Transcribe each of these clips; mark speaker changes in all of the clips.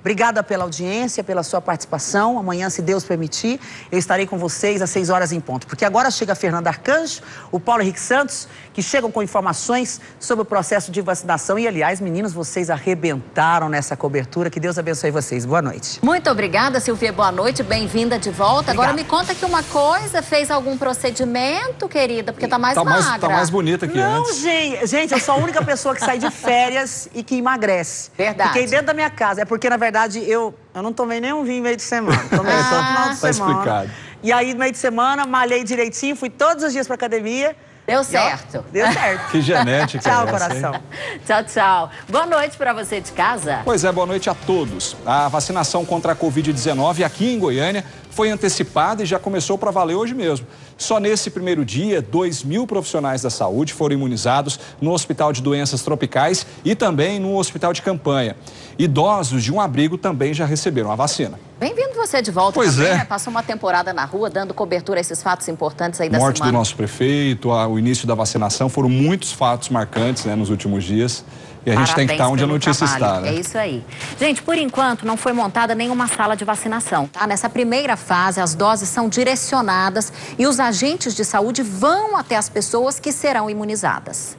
Speaker 1: Obrigada pela audiência, pela sua participação. Amanhã, se Deus permitir, eu estarei com vocês às 6 horas em ponto. Porque agora chega a Fernanda Arcanjo, o Paulo Henrique Santos, que chegam com informações sobre o processo de vacinação. E, aliás, meninos, vocês arrebentaram nessa cobertura. Que Deus abençoe vocês. Boa noite.
Speaker 2: Muito obrigada, Silvia. Boa noite. Bem-vinda de volta. Obrigada. Agora me conta aqui uma coisa. Fez algum procedimento, querida? Porque tá mais
Speaker 3: tá
Speaker 2: magra.
Speaker 3: Mais, tá mais bonita que
Speaker 1: Não,
Speaker 3: antes.
Speaker 1: Gente, gente, eu sou a única pessoa que sai de férias e que emagrece.
Speaker 2: Verdade.
Speaker 1: Fiquei dentro da minha casa. É porque, na verdade, eu, eu não tomei nenhum vinho meio de semana. Tomei ah, só no final de
Speaker 3: tá
Speaker 1: semana.
Speaker 3: explicado.
Speaker 1: E aí, no meio de semana, malhei direitinho, fui todos os dias pra academia.
Speaker 2: Deu certo.
Speaker 1: Ó, deu certo.
Speaker 3: Que genética.
Speaker 1: tchau,
Speaker 3: é essa,
Speaker 1: coração.
Speaker 3: Hein?
Speaker 2: Tchau, tchau. Boa noite para você de casa.
Speaker 3: Pois é, boa noite a todos. A vacinação contra a Covid-19 aqui em Goiânia foi antecipada e já começou para valer hoje mesmo. Só nesse primeiro dia, 2 mil profissionais da saúde foram imunizados no Hospital de Doenças Tropicais e também no Hospital de Campanha. Idosos de um abrigo também já receberam a vacina.
Speaker 2: Bem-vindo você de volta
Speaker 3: pois
Speaker 2: também,
Speaker 3: é.
Speaker 2: Né? Passou uma temporada na rua dando cobertura a esses fatos importantes aí da
Speaker 3: Morte
Speaker 2: semana.
Speaker 3: do nosso prefeito, a, o início da vacinação, foram muitos fatos marcantes né, nos últimos dias. E a gente
Speaker 2: Parabéns
Speaker 3: tem que estar onde a notícia
Speaker 2: trabalho.
Speaker 3: está, né?
Speaker 2: É isso aí. Gente, por enquanto não foi montada nenhuma sala de vacinação, tá? Nessa primeira fase, as doses são direcionadas e os agentes de saúde vão até as pessoas que serão imunizadas.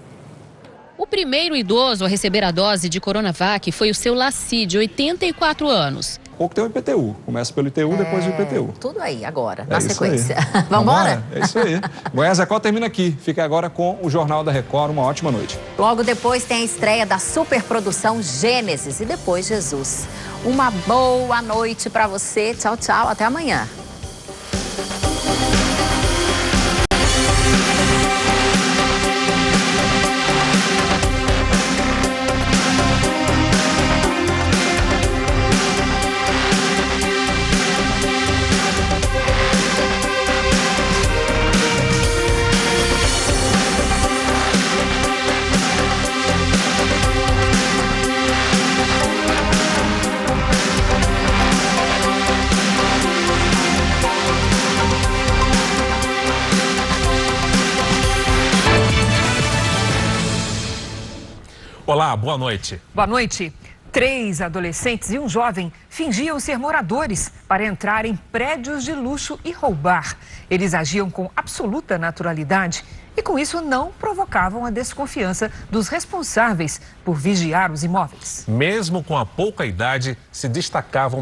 Speaker 4: O primeiro idoso a receber a dose de Coronavac foi o seu Laci, de 84 anos.
Speaker 3: Pouco tem o IPTU. Começa pelo ITU, é... depois o IPTU.
Speaker 2: Tudo aí agora,
Speaker 3: é
Speaker 2: na sequência.
Speaker 3: Vamos embora? É isso aí. Goiás Record termina aqui. Fica agora com o Jornal da Record. Uma ótima noite.
Speaker 2: Logo depois tem a estreia da superprodução Gênesis e depois Jesus. Uma boa noite para você. Tchau, tchau. Até amanhã.
Speaker 5: Olá, boa noite.
Speaker 6: Boa noite. Três adolescentes e um jovem fingiam ser moradores para entrar em prédios de luxo e roubar. Eles agiam com absoluta naturalidade e, com isso, não provocavam a desconfiança dos responsáveis por vigiar os imóveis.
Speaker 5: Mesmo com a pouca idade, se destacavam